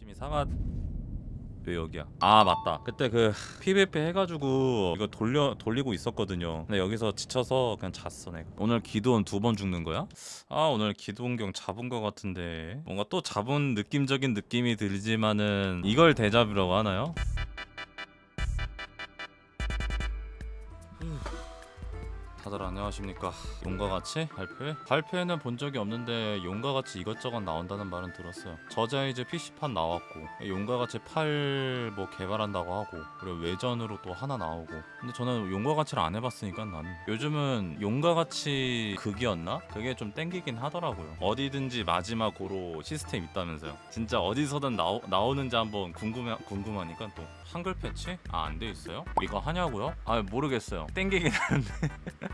열심히 사가 왜 여기야? 아 맞다. 그때 그 PVP 해가지고 이거 돌려 돌리고 있었거든요. 근데 여기서 지쳐서 그냥 잤어 내가. 오늘 기도원 두 번 죽는 거야? 아 오늘 기도원경 잡은 거 같은데 뭔가 또 잡은 느낌적인 느낌이 들지만은 이걸 대잡이라고 하나요? 다들 안녕하십니까 용과 같이 발표회? 발표회는 본 적이 없는데 용과 같이 이것저것 나온다는 말은 들었어요 저자이즈 PC판 나왔고 용과 같이 팔 뭐 개발한다고 하고 그리고 외전으로 또 하나 나오고 근데 저는 용과 같이를 안 해봤으니까 나는 요즘은 용과 같이 극이었나? 그게 좀 땡기긴 하더라고요 어디든지 마지막으로 시스템 있다면서요 진짜 어디서든 나오, 나오는지 한번 궁금해, 궁금하니까 또 한글 패치? 아 안 돼 있어요? 이거 하냐고요? 아 모르겠어요 땡기긴 하는데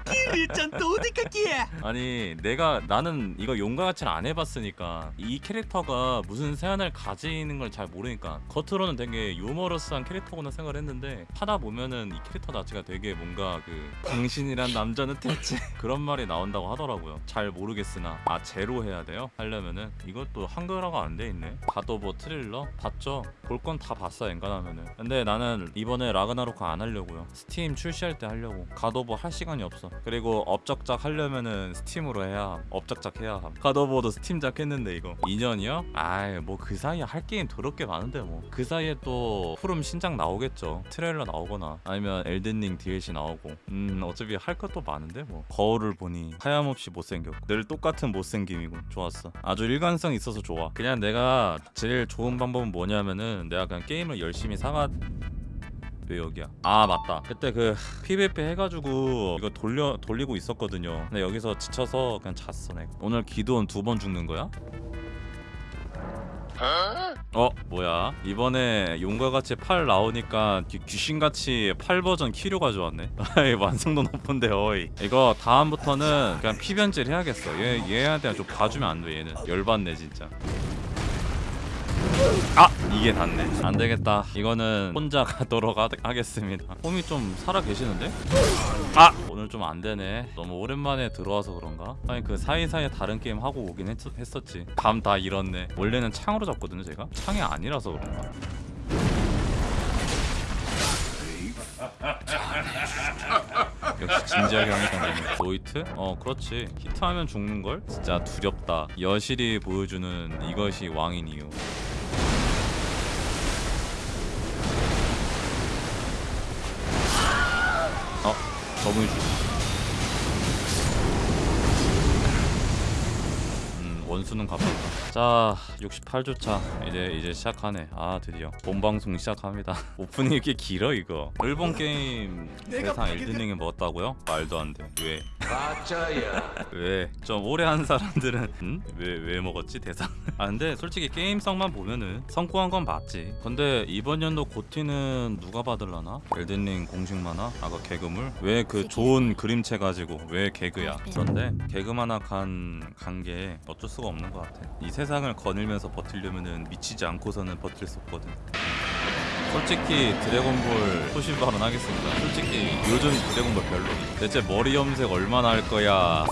짠또어디까지야 아니 내가 나는 이거 용과 같이 안 해봤으니까 이 캐릭터가 무슨 세안을 가지는 걸 잘 모르니까 겉으로는 되게 유머러스한 캐릭터구나 생각을 했는데 하다 보면은 이 캐릭터 자체가 되게 뭔가 그 당신이란 남자는 대체 그런 말이 나온다고 하더라고요. 잘 모르겠으나 아 제로 해야 돼요? 하려면은 이것도 한글화가 안 돼 있네. 갓오브워 트레일러? 봤죠? 볼 건 다 봤어 엔간하면은. 근데 나는 이번에 라그나로크 안 하려고요. 스팀 출시할 때 하려고. 갓오브워 할 시간이 없어 그리고 업적작 하려면은 스팀으로 해야 함. 업적작 해야 함. 갓오브워도 스팀작 했는데 이거. 2년이요? 아이 뭐 그 사이에 할 게임 더럽게 많은데 뭐. 그 사이에 또 프롬 신작 나오겠죠. 트레일러 나오거나 아니면 엘든링 DLC 나오고. 음 어차피 할 것도 많은데 뭐. 거울을 보니 하염없이 못생겼고. 늘 똑같은 못생김이고 좋았어. 아주 일관성 있어서 좋아. 그냥 내가 제일 좋은 방법은 뭐냐면은 내가 그냥 게임을 열심히 사가 왜 여기야? 아 맞다. 그때 그 PVP 해가지고 이거 돌려 돌리고 있었거든요. 근데 여기서 지쳐서 그냥 잤어 내가. 오늘 기도원 두 번 죽는 거야? 어 뭐야 이번에 용과 같이 팔 나오니까 귀, 귀신같이 팔 버전 키료 가져왔네 아이 완성도 높은데 어이 이거 다음부터는 그냥 피변질 해야겠어 얘 얘한테 좀 봐주면 안돼 얘는 열받네 진짜 아 이게 닿네. 안 되겠다. 이거는 혼자 가도록 하, 하겠습니다. 홈이 좀 살아 계시는데? 아! 오늘 좀 안 되네. 너무 오랜만에 들어와서 그런가? 아니 그 사이사이에 다른 게임 하고 오긴 했, 했었지. 감 다 잃었네. 원래는 창으로 잡거든요 제가? 창이 아니라서 그런가? 역시 진지하게 하니까 너무 no hit? 어 그렇지. 히트하면 죽는걸? 진짜 두렵다. 여실히 보여주는 이것이 왕인 이유 어 저분이 죽 음, 원수는 갚았다. 자, 68주차 이제 이제 시작하네. 아 드디어 본 방송 시작합니다. 오프닝이 이렇게 길어 이거. 일본 게임 세상 엘든링에 먹었다고요? 말도 안 돼. 왜? 맞아요 왜? 좀 오래 한 사람들은 음? 왜, 왜 먹었지 대상? 아 근데 솔직히 게임성만 보면은 성공한 건 맞지 근데 이번 연도 고티는 누가 받을라나? 엘든링 공식 만화? 아까 개그물? 왜 그 좋은 그림체 가지고 왜 개그야? 그런데 개그 만화 간간게 어쩔 수가 없는 것 같아. 이 세상을 거닐면서 버틸려면은 미치지 않고서는 버틸 수 없거든 솔직히 드래곤볼 소신 발언하겠습니다. 솔직히 요즘 드래곤볼 별로. 대체 머리 염색 얼마나 할 거야?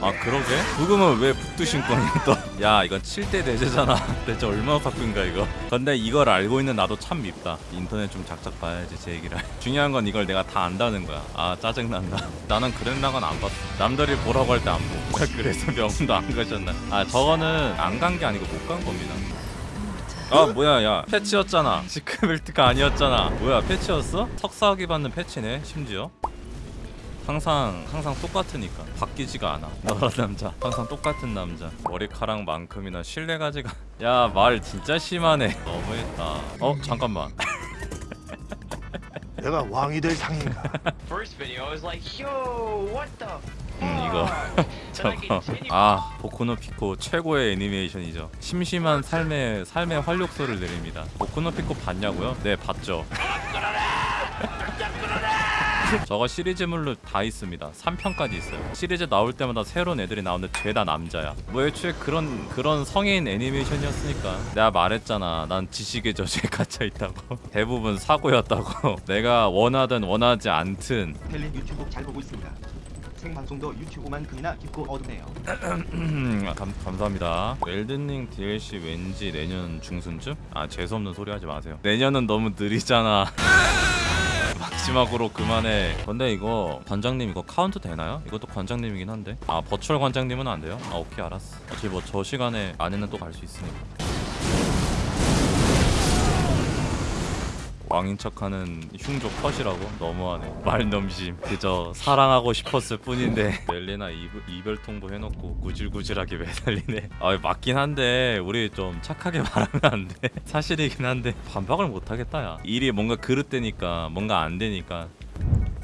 아 그러게? 부금은 왜 북두신 거니 또? 야 이건 7대 대제잖아. 대체 얼마나 바꾼가 이거? 근데 이걸 알고 있는 나도 참 밉다. 인터넷 좀 작작 봐야지 제 얘기를. 중요한 건 이걸 내가 다 안다는 거야. 아 짜증난다. 나는 그랜라건 안 봤어. 남들이 보라고 할 때 안 보고. 그래서 명도 안 가셨나? 아 저거는 안 간 게 아니고 못 간 겁니다. 아 뭐야 야. 패치였잖아. 시크벨트가 아니었잖아. 뭐야 패치였어? 석사학위 받는 패치네 심지어. 항상 항상 똑같으니까. 바뀌지가 않아. 너란 남자. 항상 똑같은 남자. 머리카락만큼이나 신뢰가지가. 야 말 진짜 심하네. 너무했다. 어 잠깐만 내가 왕이 될 상인가? First video I was like yo what the 음 이거 저거. 아 보쿠노 피코 최고의 애니메이션이죠. 심심한 삶의 삶의 활력소를 내립니다. 보쿠노 피코 봤냐고요? 네 봤죠 저거 시리즈물로 다 있습니다 3편까지 있어요 시리즈 나올 때마다 새로운 애들이 나오는데 죄다 남자야 뭐 애초에 그런 그런 성인 애니메이션이었으니까 내가 말했잖아 난 지식의 저주에 갇혀있다고 대부분 사고였다고 내가 원하든 원하지 않든 텔린 유튜브 잘 보고 있습니다. 생방송도 유튜브만큼이나 깊고 어둡네요. 음, 감, 감사합니다. 엘든링 DLC 왠지 내년 중순쯤? 아 재수없는 소리 하지 마세요. 내년은 너무 느리잖아. 마지막으로 그만해. 근데 이거 관장님 이거 카운트 되나요? 이것도 관장님이긴 한데. 아 virtual 관장님은 안 돼요? 아 오케이 알았어. 어차피 뭐 저 시간에 안에는 또 갈 수 있으니까. 왕인 척하는 흉조 컷이라고? 너무하네. 말 넘심. 그저 사랑하고 싶었을 뿐인데. 멜리나 이별, 이별 통보 해놓고 구질구질하게 매달리네. 아 맞긴 한데 우리 좀 착하게 말하면 안돼? 사실이긴 한데 반박을 못하겠다 야. 일이 뭔가 그릇되니까 뭔가 안 되니까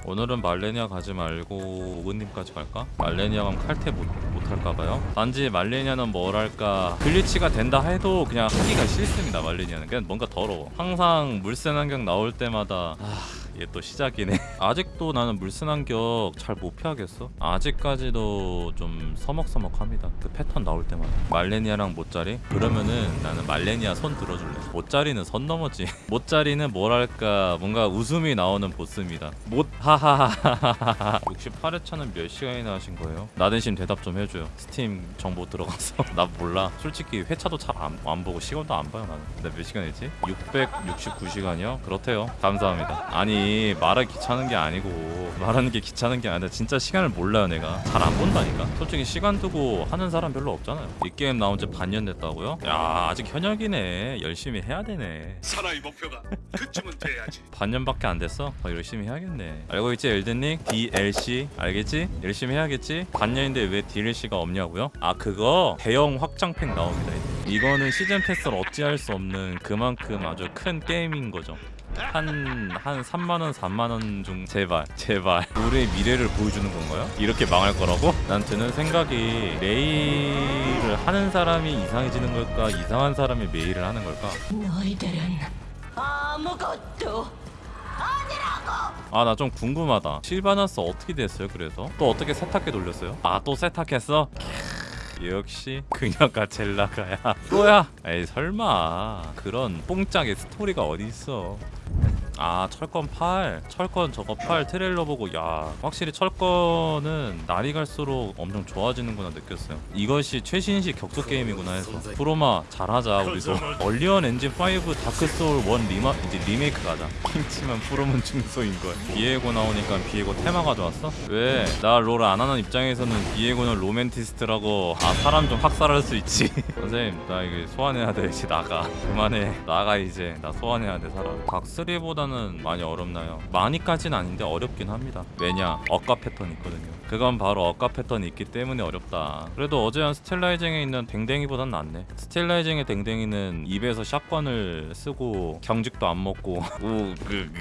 오늘은 말레니아 가지 말고 오근님까지 갈까? 말레니아 가면 칼퇴 못, 못할까봐요? 단지 말레니아는 뭐랄까 글리치가 된다 해도 그냥 하기가 싫습니다 말레니아는 그냥 뭔가 더러워 항상 물센 환경 나올 때마다 아... 얘 또 시작이네. 아직도 나는 물슨 한격 잘 못 피하겠어? 아직까지도 좀 서먹서먹합니다. 그 패턴 나올 때마다. 말레니아랑 모짜리? 그러면은 나는 말레니아 손 들어줄래. 모짜리는 선 넘었지. 모짜리는 뭐랄까? 뭔가 웃음이 나오는 보스입니다. 못 하하하하하 68회차는 몇 시간이나 하신 거예요? 나 대신 대답 좀 해줘요. 스팀 정보 들어가서. 나 몰라. 솔직히 회차도 잘 안 안 보고 시간도 안 봐요 나는. 나 몇 시간 했지? 669시간이요? 그렇대요. 감사합니다. 아니 말하기 귀찮은 게 아니고 말하는 게 귀찮은 게 아니라 진짜 시간을 몰라요 내가 잘 안 본다니까 솔직히 시간 두고 하는 사람 별로 없잖아요 이 게임 나온 지 반년 됐다고요? 야 아직 현역이네 열심히 해야 되네 사나이 목표가 그쯤은 돼야지. 반년밖에 안 됐어? 더 열심히 해야겠네 알고 있지 엘든님? DLC 알겠지? 열심히 해야겠지? 반년인데 왜 DLC가 없냐고요? 아 그거 대형 확장팩 나옵니다 이제. 이거는 시즌 패스를 어찌할 수 없는 그만큼 아주 큰 게임인 거죠 한, 한 3만원, 4만원 중, 제발, 제발. 우리의 미래를 보여주는 건가요? 이렇게 망할 거라고? 난 드는 생각이, 메일을 하는 사람이 이상해지는 걸까? 이상한 사람이 메일을 하는 걸까? 너희들은 아무것도 아 나 좀 궁금하다 실바나스 어떻게 됐어요 그래서? 또 어떻게 세탁기 돌렸어요? 아 또 세탁했어? 캬, 역시 그녀가 젤라가야. 또야? 에이 설마. 그런 뽕짝의 스토리가 어딨어 아 철권 8 철권 저거 8 트레일러 보고 야 확실히 철권은 날이 갈수록 엄청 좋아지는구나 느꼈어요. 이것이 최신식 격투 게임이구나 해서. 프롬아 잘하자 우리도. 언리얼 엔진 5 다크소울 1 리마 이제 리메이크 가자. 킹치만 프롬은 중소인걸 비에고 나오니까 비에고 테마 가져왔어? 왜? 나 롤 안 하는 입장에서는 비에고는 로맨티스트라고 아 사람 좀 학살할 수 있지. 선생님 나 이게 소환해야 돼. 이제 나가. 그만해. 나가 이제. 나 소환해야 돼 사람. 닥3보다 는 많이 어렵나요? 많이까지는 아닌데 어렵긴 합니다. 왜냐? 억까 패턴이 있거든요. 그건 바로 억까 패턴이 있기 때문에 어렵다. 그래도 어제 한 스틸라이징에 있는 댕댕이보단 낫네. 스틸라이징의 댕댕이는 입에서 샷건을 쓰고 경직도 안 먹고. 그.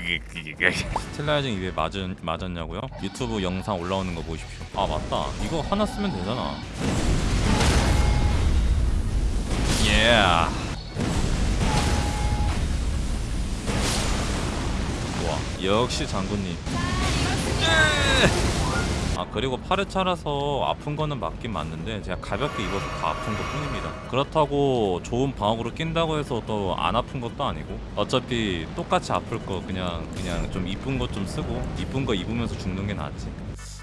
스틸라이징 입에 맞은, 맞았냐고요? 유튜브 영상 올라오는 거 보십시오. 아 맞다. 이거 하나 쓰면 되잖아. Yeah. 역시 장군님. 아 그리고 8회차라서 아픈 거는 맞긴 맞는데 제가 가볍게 입어서 다 아픈 것 뿐입니다. 그렇다고 좋은 방어구를 낀다고 해서 또 안 아픈 것도 아니고 어차피 똑같이 아플 거 그냥 그냥 좀 이쁜 것 좀 쓰고 이쁜 거 입으면서 죽는 게 낫지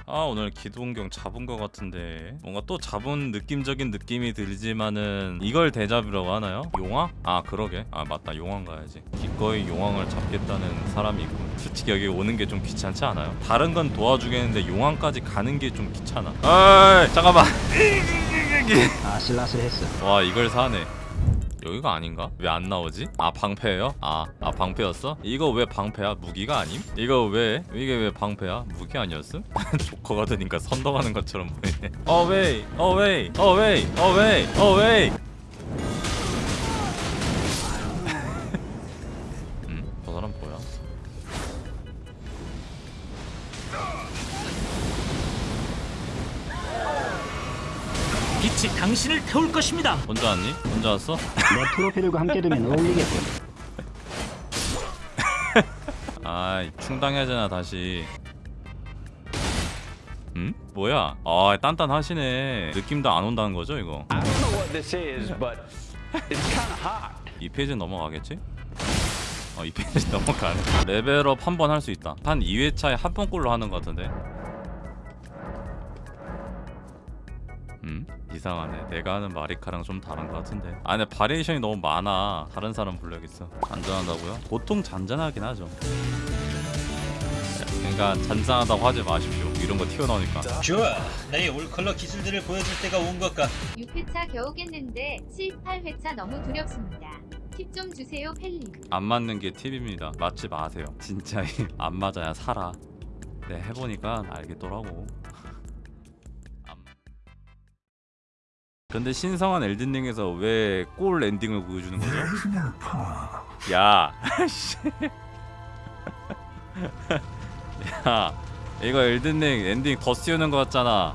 아 오늘 기동경 잡은 것 같은데 뭔가 또 잡은 느낌적인 느낌이 들지만은 이걸 대잡이라고 하나요? 용왕? 아 그러게 아 맞다 용왕 가야지 기꺼이 용왕을 잡겠다는 사람이 있고 솔직히 여기 오는 게 좀 귀찮지 않아요? 다른 건 도와주겠는데 용왕까지 가는 게 좀 귀찮아 아 잠깐만 아슬아슬했어. 와 이걸 사네 여기가 아닌가? 왜 안 나오지? 아 방패예요? 아, 아 방패였어? 이거 왜 방패야? 무기가 아님? 이거 왜? 이게 왜 방패야? 무기 아니었음? 조커가 되니까 선동하는 것처럼 보이네 어웨이 어웨이 어웨이 어웨이 어웨이 빛이 당신을 태울 것입니다. 혼자 왔니? 혼자 왔어? 내 프로필과 함께 두면 어울리겠군. 아 충당해야 되나 다시 음? 뭐야? 아 단단하시네 느낌도 안 온다는 거죠 이거 I don't know what this is, but it's kind of hot. 이 페이지 넘어가겠지? 어, 이 페이지 넘어가네. 레벨업 한 번 할 수 있다. 한 2회차에 한 번꼴로 하는 것 같은데. 음? 이상하네 내가 하는 마리카랑 좀 다른 것 같은데. 아 근데 바리에이션이 너무 많아. 다른 사람 불러야겠어. 잔잔하다고요? 보통 잔잔하긴 하죠. 그러니까 잔잔하다고 하지 마십시오. 이런 거 튀어나오니까. 좋아. 나의 올컬러 기술들을 보여줄 때가 온 것 같다 6회차 겨우 깼는데 7, 8회차 너무 두렵습니다. 팁좀 주세요 펠리. 안 맞는 게 팁입니다. 맞지 마세요. 진짜 안 맞아야 살아. 네 해보니까 알겠더라고 근데 신성한 엘든링에서 왜 골 엔딩을 보여주는 거죠? 야, 씨. 야, 이거 엘든링 엔딩 더 씌우는 거 같잖아.